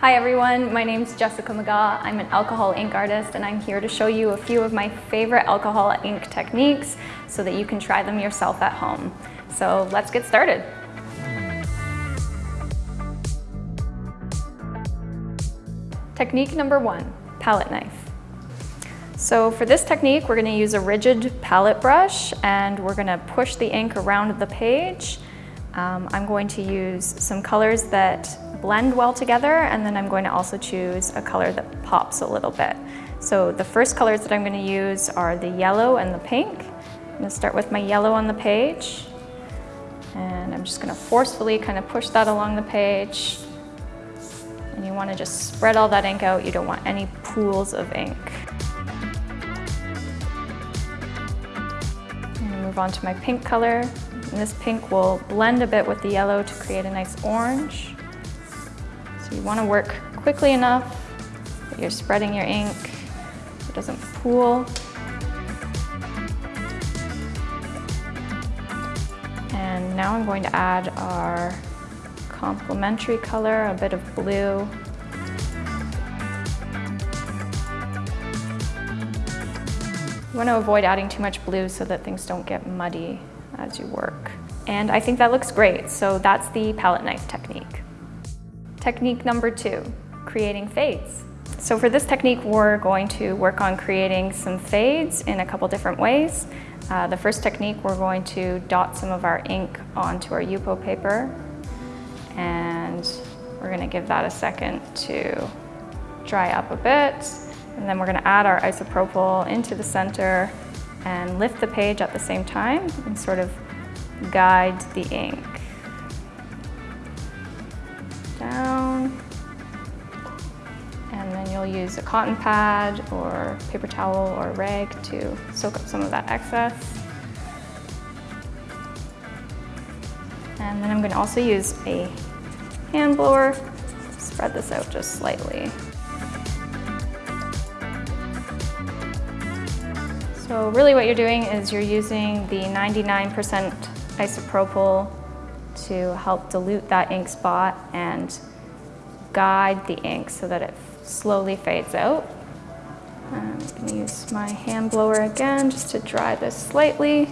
Hi everyone, my name is Jessica McGaw. I'm an alcohol ink artist and I'm here to show you a few of my favorite alcohol ink techniques so that you can try them yourself at home. So let's get started. Technique number one, palette knife. So for this technique, we're gonna use a rigid palette brush and we're gonna push the ink around the page. Um, I'm going to use some colors that blend well together and then I'm going to also choose a color that pops a little bit. So the first colors that I'm going to use are the yellow and the pink. I'm going to start with my yellow on the page and I'm just going to forcefully kind of push that along the page and you want to just spread all that ink out. You don't want any pools of ink. move on to my pink color. And this pink will blend a bit with the yellow to create a nice orange. You want to work quickly enough that you're spreading your ink so it doesn't pool. And now I'm going to add our complementary color, a bit of blue. You want to avoid adding too much blue so that things don't get muddy as you work. And I think that looks great, so that's the palette knife technique. Technique number two, creating fades. So for this technique, we're going to work on creating some fades in a couple different ways. Uh, the first technique, we're going to dot some of our ink onto our Yupo paper. And we're gonna give that a second to dry up a bit. And then we're gonna add our isopropyl into the center and lift the page at the same time and sort of guide the ink. You'll use a cotton pad or paper towel or rag to soak up some of that excess. And then I'm going to also use a hand blower, spread this out just slightly. So really what you're doing is you're using the 99% isopropyl to help dilute that ink spot and guide the ink so that it slowly fades out. Um, I'm going to use my hand blower again just to dry this slightly.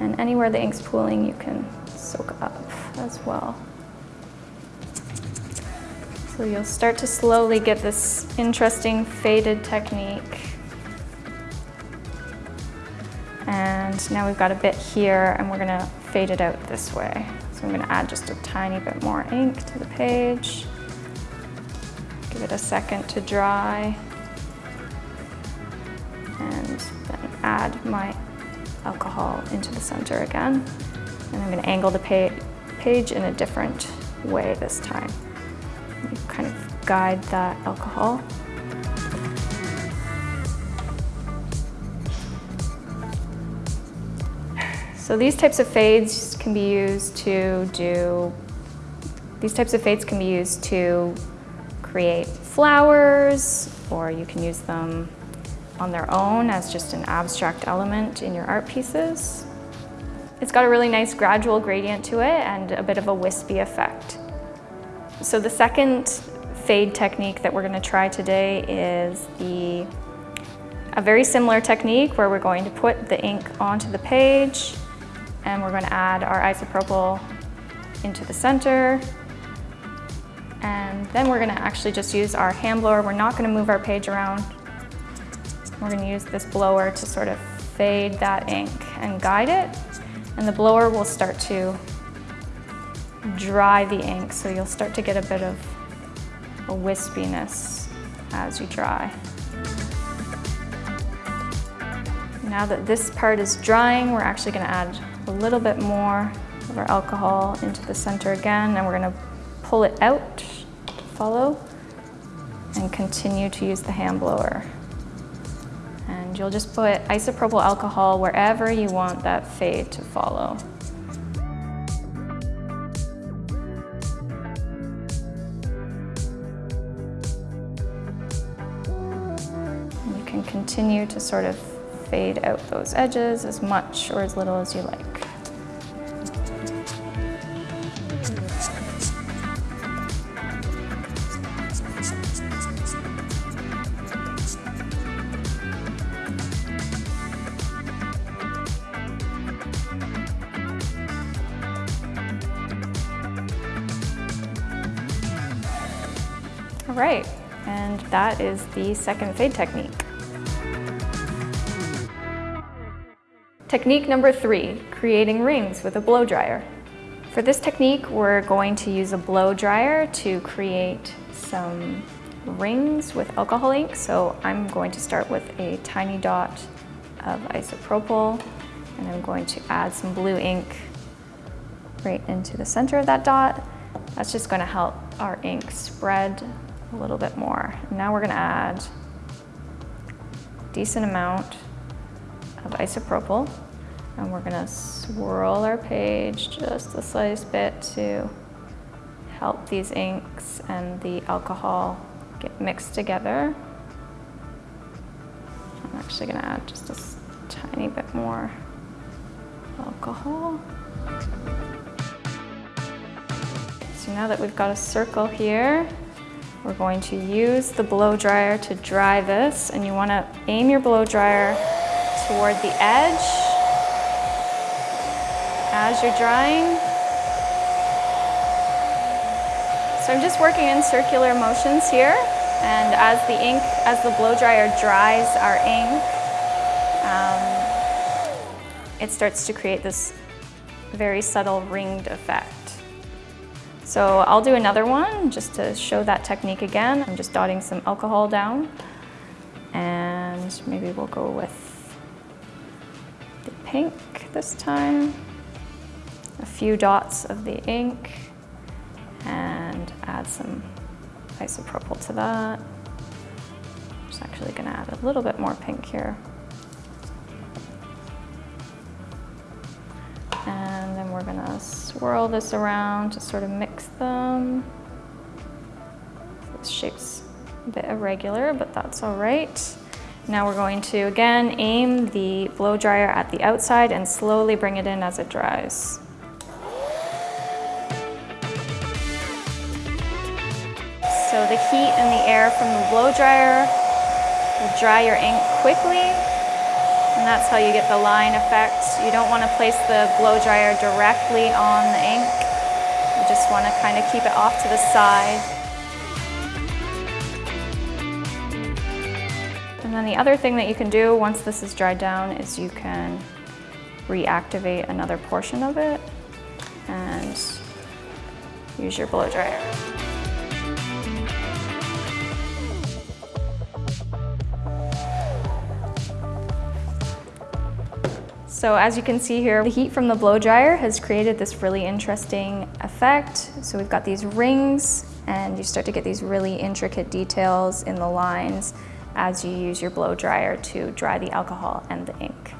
And anywhere the ink's pooling, you can soak up as well. So you'll start to slowly get this interesting faded technique. And now we've got a bit here and we're gonna fade it out this way. So I'm gonna add just a tiny bit more ink to the page. Give it a second to dry. And then add my alcohol into the center again. And I'm gonna angle the pa page in a different way this time. You kind of guide that alcohol. So these types of fades can be used to do, these types of fades can be used to create flowers, or you can use them on their own as just an abstract element in your art pieces. It's got a really nice gradual gradient to it and a bit of a wispy effect. So the second fade technique that we're going to try today is the a very similar technique where we're going to put the ink onto the page and we're going to add our isopropyl into the center. And then we're going to actually just use our hand blower. We're not going to move our page around. We're going to use this blower to sort of fade that ink and guide it. And the blower will start to dry the ink, so you'll start to get a bit of a wispiness as you dry. Now that this part is drying, we're actually going to add a little bit more of our alcohol into the center again and we're going to pull it out follow and continue to use the hand blower. And you'll just put isopropyl alcohol wherever you want that fade to follow. And you can continue to sort of fade out those edges as much or as little as you like. That is the second fade technique. Technique number three, creating rings with a blow dryer. For this technique, we're going to use a blow dryer to create some rings with alcohol ink. So I'm going to start with a tiny dot of isopropyl and I'm going to add some blue ink right into the center of that dot. That's just gonna help our ink spread a little bit more. Now we're gonna add a decent amount of isopropyl and we're gonna swirl our page just the slightest bit to help these inks and the alcohol get mixed together. I'm actually gonna add just a tiny bit more alcohol. So now that we've got a circle here, we're going to use the blow dryer to dry this and you wanna aim your blow dryer toward the edge as you're drying. So I'm just working in circular motions here and as the ink, as the blow dryer dries our ink, um, it starts to create this very subtle ringed effect. So I'll do another one just to show that technique again. I'm just dotting some alcohol down and maybe we'll go with the pink this time. A few dots of the ink and add some isopropyl to that. I'm just actually gonna add a little bit more pink here. We're gonna uh, swirl this around to sort of mix them. This shape's a bit irregular, but that's all right. Now we're going to, again, aim the blow dryer at the outside and slowly bring it in as it dries. So the heat and the air from the blow dryer will dry your ink quickly and that's how you get the line effect. You don't want to place the blow dryer directly on the ink. You just want to kind of keep it off to the side. And then the other thing that you can do once this is dried down is you can reactivate another portion of it and use your blow dryer. So as you can see here, the heat from the blow dryer has created this really interesting effect. So we've got these rings and you start to get these really intricate details in the lines as you use your blow dryer to dry the alcohol and the ink.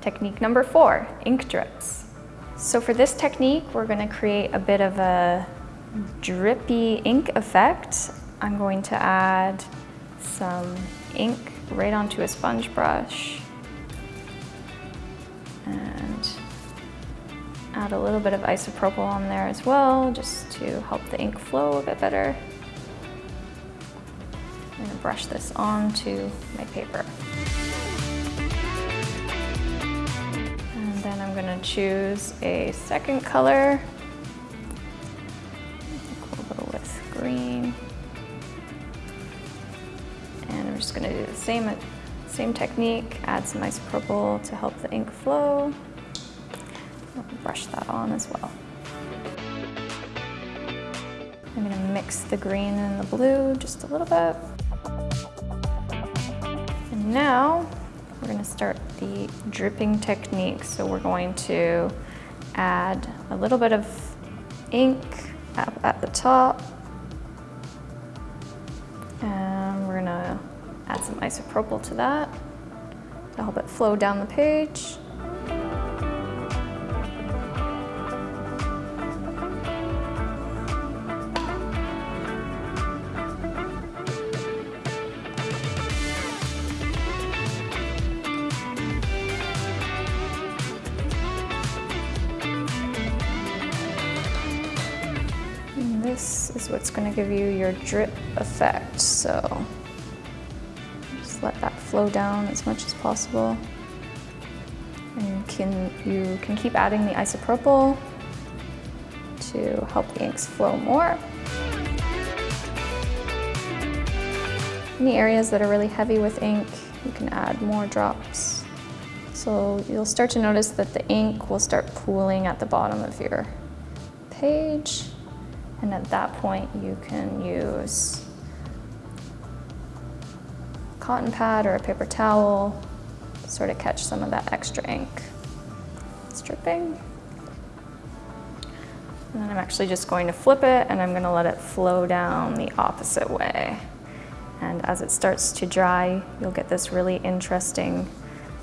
Technique number four, ink drips. So for this technique, we're gonna create a bit of a drippy ink effect. I'm going to add some ink right onto a sponge brush add a little bit of isopropyl on there as well, just to help the ink flow a bit better. I'm gonna brush this onto my paper. And then I'm gonna choose a second color. I'll go with green. And I'm just gonna do the same same technique, add some isopropyl to help the ink flow. Brush that on as well. I'm gonna mix the green and the blue just a little bit. And now we're gonna start the dripping technique. So we're going to add a little bit of ink up at the top. And we're gonna Add some isopropyl to that to help it flow down the page. gonna give you your drip effect. So just let that flow down as much as possible. And you can, you can keep adding the isopropyl to help the inks flow more. Any areas that are really heavy with ink, you can add more drops. So you'll start to notice that the ink will start pooling at the bottom of your page. And at that point, you can use a cotton pad or a paper towel to sort of catch some of that extra ink. It's dripping. And then I'm actually just going to flip it and I'm gonna let it flow down the opposite way. And as it starts to dry, you'll get this really interesting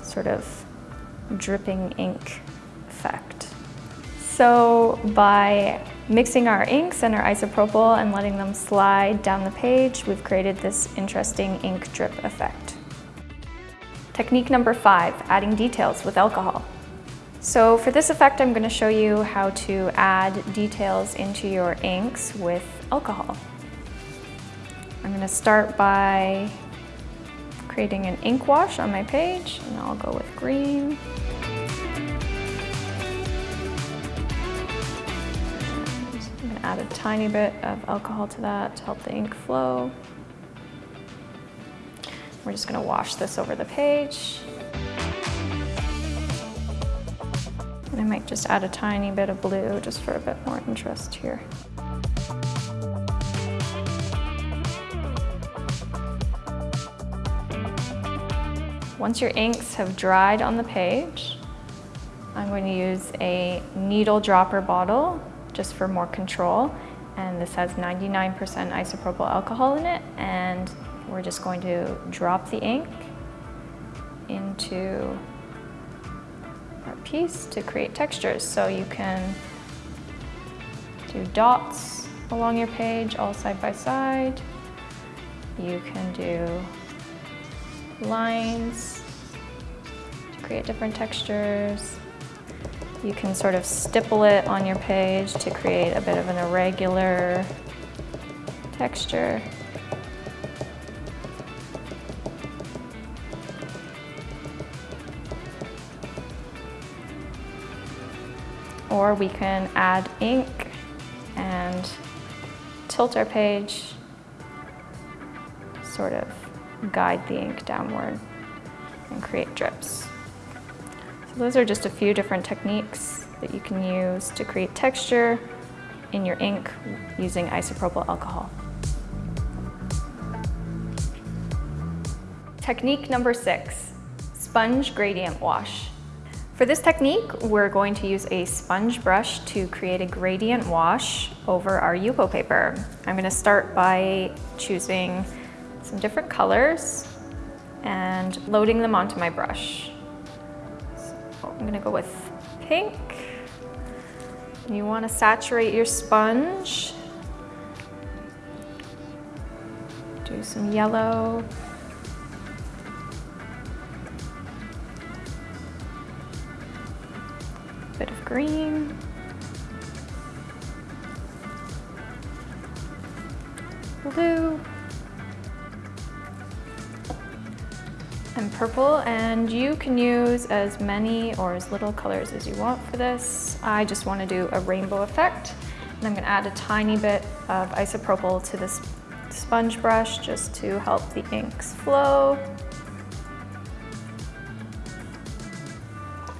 sort of dripping ink effect. So by mixing our inks and our isopropyl and letting them slide down the page, we've created this interesting ink drip effect. Technique number five, adding details with alcohol. So for this effect, I'm gonna show you how to add details into your inks with alcohol. I'm gonna start by creating an ink wash on my page, and I'll go with green. Add a tiny bit of alcohol to that to help the ink flow. We're just gonna wash this over the page. And I might just add a tiny bit of blue just for a bit more interest here. Once your inks have dried on the page, I'm going to use a needle dropper bottle just for more control. And this has 99% isopropyl alcohol in it. And we're just going to drop the ink into our piece to create textures. So you can do dots along your page all side by side. You can do lines to create different textures. You can sort of stipple it on your page to create a bit of an irregular texture. Or we can add ink and tilt our page, sort of guide the ink downward and create drips. Those are just a few different techniques that you can use to create texture in your ink using isopropyl alcohol. Technique number six, sponge gradient wash. For this technique, we're going to use a sponge brush to create a gradient wash over our Yupo paper. I'm gonna start by choosing some different colors and loading them onto my brush. I'm gonna go with pink. You wanna saturate your sponge. Do some yellow. Bit of green. Blue. And purple and you can use as many or as little colors as you want for this. I just want to do a rainbow effect and I'm going to add a tiny bit of isopropyl to this sponge brush just to help the inks flow.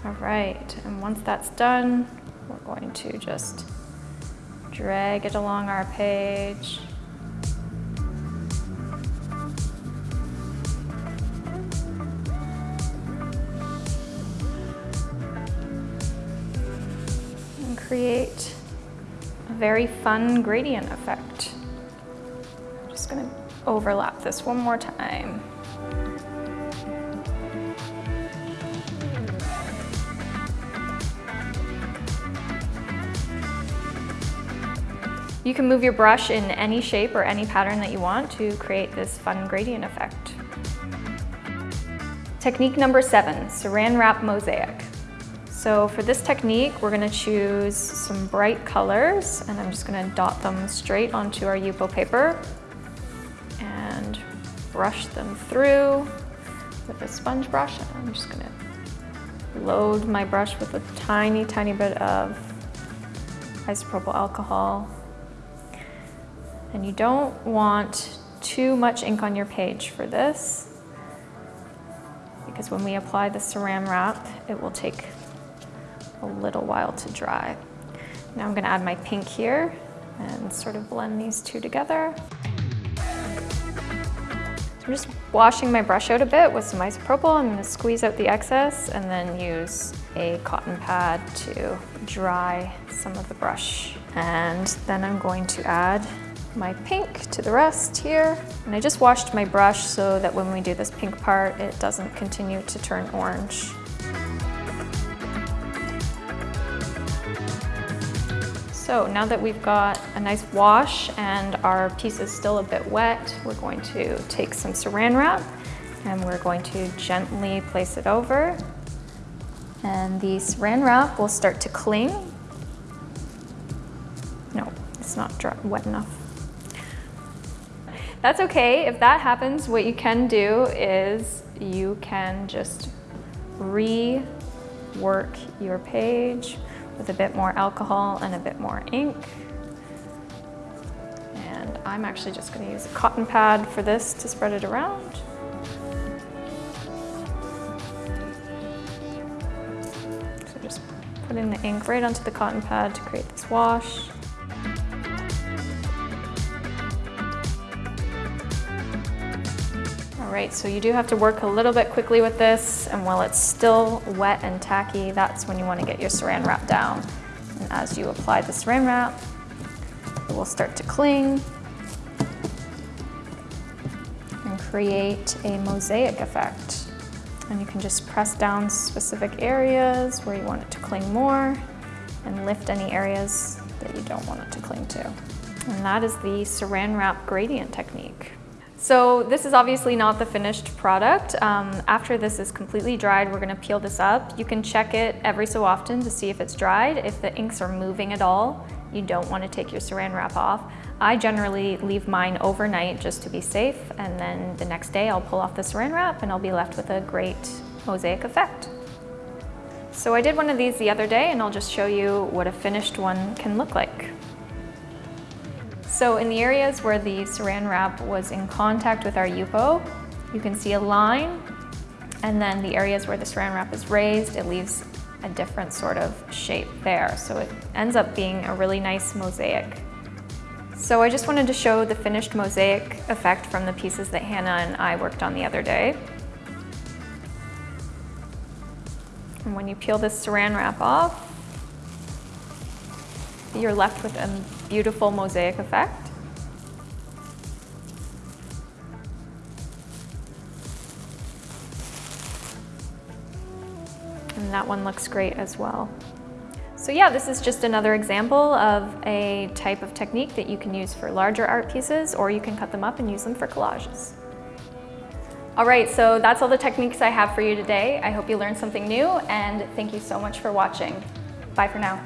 All right, and once that's done, we're going to just drag it along our page. Create a very fun gradient effect. I'm just gonna overlap this one more time. You can move your brush in any shape or any pattern that you want to create this fun gradient effect. Technique number seven, saran wrap mosaic. So for this technique, we're gonna choose some bright colors and I'm just gonna dot them straight onto our Yupo paper and brush them through with a sponge brush. I'm just gonna load my brush with a tiny, tiny bit of isopropyl alcohol. And you don't want too much ink on your page for this because when we apply the saran wrap, it will take a little while to dry. Now I'm gonna add my pink here and sort of blend these two together. I'm just washing my brush out a bit with some isopropyl. I'm gonna squeeze out the excess and then use a cotton pad to dry some of the brush. And then I'm going to add my pink to the rest here. And I just washed my brush so that when we do this pink part, it doesn't continue to turn orange. So now that we've got a nice wash and our piece is still a bit wet, we're going to take some saran wrap and we're going to gently place it over. And the saran wrap will start to cling. No, it's not dry, wet enough. That's okay. If that happens, what you can do is you can just rework your page with a bit more alcohol and a bit more ink. And I'm actually just gonna use a cotton pad for this to spread it around. So just putting the ink right onto the cotton pad to create this wash. All right, so you do have to work a little bit quickly with this, and while it's still wet and tacky, that's when you want to get your saran wrap down. And as you apply the saran wrap, it will start to cling and create a mosaic effect. And you can just press down specific areas where you want it to cling more and lift any areas that you don't want it to cling to. And that is the saran wrap gradient technique. So this is obviously not the finished product. Um, after this is completely dried, we're gonna peel this up. You can check it every so often to see if it's dried. If the inks are moving at all, you don't wanna take your saran wrap off. I generally leave mine overnight just to be safe, and then the next day I'll pull off the saran wrap and I'll be left with a great mosaic effect. So I did one of these the other day and I'll just show you what a finished one can look like. So in the areas where the saran wrap was in contact with our Yupo, you can see a line, and then the areas where the saran wrap is raised, it leaves a different sort of shape there. So it ends up being a really nice mosaic. So I just wanted to show the finished mosaic effect from the pieces that Hannah and I worked on the other day. And when you peel this saran wrap off, you're left with a beautiful mosaic effect. And that one looks great as well. So yeah, this is just another example of a type of technique that you can use for larger art pieces or you can cut them up and use them for collages. All right, so that's all the techniques I have for you today. I hope you learned something new and thank you so much for watching. Bye for now.